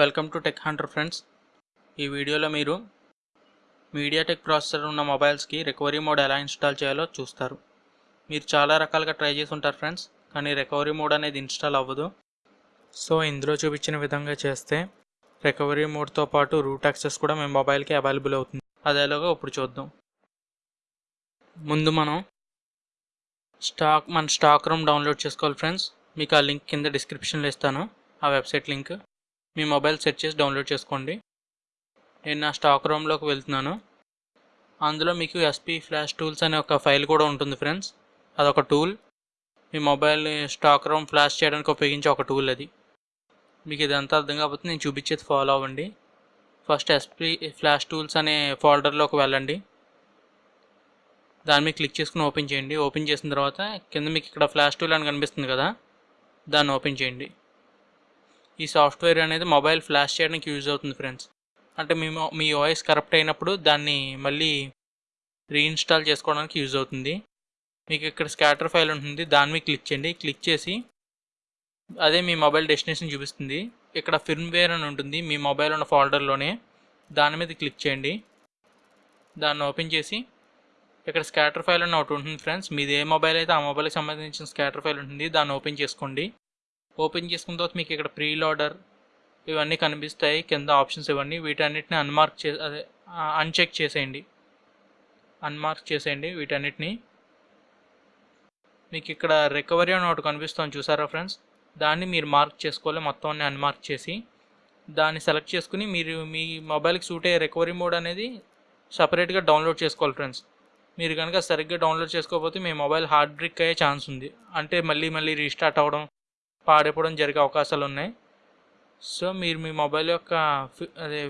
Welcome to Tech Hunter friends. ఈ వీడియోలో మీరు మీడియాటెక్ ప్రాసెసర్ ఉన్న మొబైల్స్కి రికవరీ మోడ్ ఎలా ఇన్స్టాల్ చేయాలో చూస్తారు. మీరు చాలా రకాలుగా ట్రై చేసి ఉంటారు ఫ్రెండ్స్ కానీ రికవరీ మోడ్ అనేది ఇన్స్టాల్ అవ్వదు. సో ఇందులో చూపించిన విధంగా చేస్తే రికవరీ మోడ్తో పాటు రూట్ యాక్సెస్ కూడా మీ మొబైల్కి అవైలబుల్ అవుతుంది. అదేలాగా ఇప్పుడు చూద్దాం. ముందు మనం స్టాక్ మన స్టాక్ రూమ్ డౌన్లోడ్ చేసుకోవాలి ఫ్రెండ్స్. మీకు ఆ లింక్ కింద డిస్క్రిప్షన్లో ఇస్తాను. ఆ వెబ్సైట్ లింక్. మీ మొబైల్ సెట్ చేసి డౌన్లోడ్ చేసుకోండి. నేను నా స్టాక్ రూమ్లోకి వెళ్తున్నాను. అందులో మీకు ఎస్పీ ఫ్లాష్ టూల్స్ అనే ఒక ఫైల్ కూడా ఉంటుంది ఫ్రెండ్స్. అదొక టూల్. మీ మొబైల్ని స్టాక్ రూమ్ ఫ్లాష్ చేయడానికి ఉపయోగించే ఒక టూల్ అది. మీకు ఇదంతా అర్థం కాకపోతే నేను చూపించేది ఫాలో అవ్వండి. ఫస్ట్ ఎస్పీ ఫ్లాష్ టూల్స్ అనే ఫోల్డర్లోకి వెళ్ళండి. దాని మీద క్లిక్ చేసుకుని ఓపెన్ చేయండి. ఓపెన్ చేసిన తర్వాత కింద మీకు ఇక్కడ ఫ్లాష్ టూల్ అని కనిపిస్తుంది కదా. దాన్ని ఓపెన్ చేయండి. ఈ సాఫ్ట్వేర్ అనేది మొబైల్ ఫ్లాష్ చేయడానికి యూజ్ అవుతుంది ఫ్రెండ్స్. అంటే మీ మీ వాయిస్ కరప్ట్ అయినప్పుడు దాన్ని మళ్ళీ రీఇన్స్టాల్ చేసుకోవడానికి యూజ్ అవుతుంది. మీకు ఇక్కడ స్కాటర్ ఫైల్ ఉంటుంది. దాని మీద క్లిక్ చేయండి. క్లిక్ చేసి అదే మీ మొబైల్ డెస్టినేషన్ చూపిస్తుంది. ఇక్కడ ఫిర్మ్వేర్ అని ఉంటుంది. మీ మొబైల్ ఉన్న ఫోల్డర్లోనే దాని మీద క్లిక్ చేయండి. దాన్ని ఓపెన్ చేసి ఇక్కడ స్కాటర్ ఫైల్ అని ఒకటి ఉంటుంది ఫ్రెండ్స్. మీది ఏ మొబైల్ అయితే ఆ మొబైల్కి సంబంధించిన స్కాటర్ ఫైల్ ఉంటుంది. దాన్ని ఓపెన్ చేసుకోండి. ఓపెన్ చేసుకున్న తర్వాత మీకు ఇక్కడ ప్రీ లోడర్ ఇవన్నీ కనిపిస్తాయి. కింద ఆప్షన్స్ ఇవన్నీ. వీటన్నిటిని అన్మార్క్ చే అదే అన్చెక్ చేసేయండి. అన్మార్క్ చేసేయండి వీటన్నిటిని. మీకు ఇక్కడ రికవరీ అని ఒకటి కనిపిస్తుంది చూసారా ఫ్రెండ్స్ దాన్ని మీరు మార్క్ చేసుకోవాలి. మొత్తం అన్ని అన్మార్క్ చేసి దాన్ని సెలెక్ట్ చేసుకుని మీరు మీ మొబైల్కి సూట్ అయ్యే రికవరీ మోడ్ అనేది సపరేట్గా డౌన్లోడ్ చేసుకోవాలి ఫ్రెండ్స్ మీరు కనుక సరిగ్గా డౌన్లోడ్ చేసుకోకపోతే మీ మొబైల్ హార్డ్ బ్రిక్ అయ్యే ఛాన్స్ ఉంది. అంటే మళ్ళీ మళ్ళీ రీస్టార్ట్ అవ్వడం పాడైపోవడం జరిగే అవకాశాలు ఉన్నాయి సో మీరు మీ మొబైల్ యొక్క అదే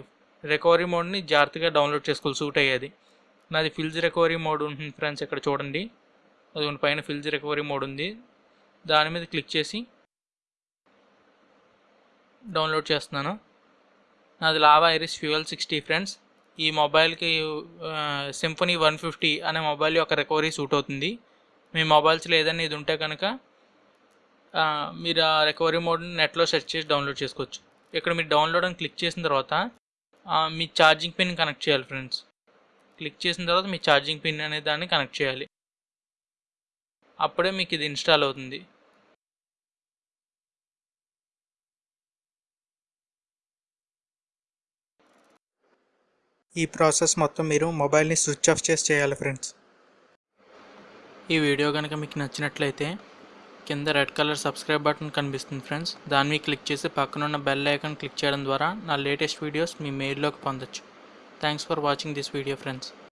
రికవరీ మోడ్ని జాగ్రత్తగా డౌన్లోడ్ చేసుకోవాలి సూట్ అయ్యేది. నాది ఫిల్జ్ రికవరీ మోడ్ ఉంటుంది ఫ్రెండ్స్ ఇక్కడ చూడండి. అది పైన ఫిల్జ్ రికవరీ మోడ్ ఉంది. దాని మీద క్లిక్ చేసి డౌన్లోడ్ చేస్తున్నాను. నాది Lava Iris Fuel sixty friends. ఈ మొబైల్కి సింఫనీ వన్ ఫిఫ్టీ అనే మొబైల్ యొక్క రికవరీ సూట్ అవుతుంది. మీ మొబైల్స్లో ఏదైనా ఇది ఉంటే కనుక మీరు ఆ రికవరీ మోడ్ని నెట్లో సెర్చ్ చేసి డౌన్లోడ్ చేసుకోవచ్చు. ఇక్కడ మీరు డౌన్లోడ్ అని క్లిక్ చేసిన తర్వాత మీ ఛార్జింగ్ పిన్ కనెక్ట్ చేయాలి ఫ్రెండ్స్ క్లిక్ చేసిన తర్వాత మీ ఛార్జింగ్ పిన్ అనే దాన్ని కనెక్ట్ చేయాలి. అప్పుడే మీకు ఇది ఇన్స్టాల్ అవుతుంది. ఈ ప్రాసెస్ మొత్తం మీరు మొబైల్ని స్విచ్ ఆఫ్ చేసి చేయాలి ఫ్రెండ్స్ ఈ వీడియో కనుక మీకు నచ్చినట్లయితే కింద రెడ్ కలర్ సబ్స్క్రైబ్ బటన్ కనిపిస్తుంది ఫ్రెండ్స్. దాని మీద క్లిక్ చేసి పక్కనున్న బెల్ ఐకాన్ క్లిక్ చేయడం ద్వారా నా లేటెస్ట్ వీడియోస్ మీ మెయిల్లోకి పొందొచ్చు. Thanks for watching this video friends.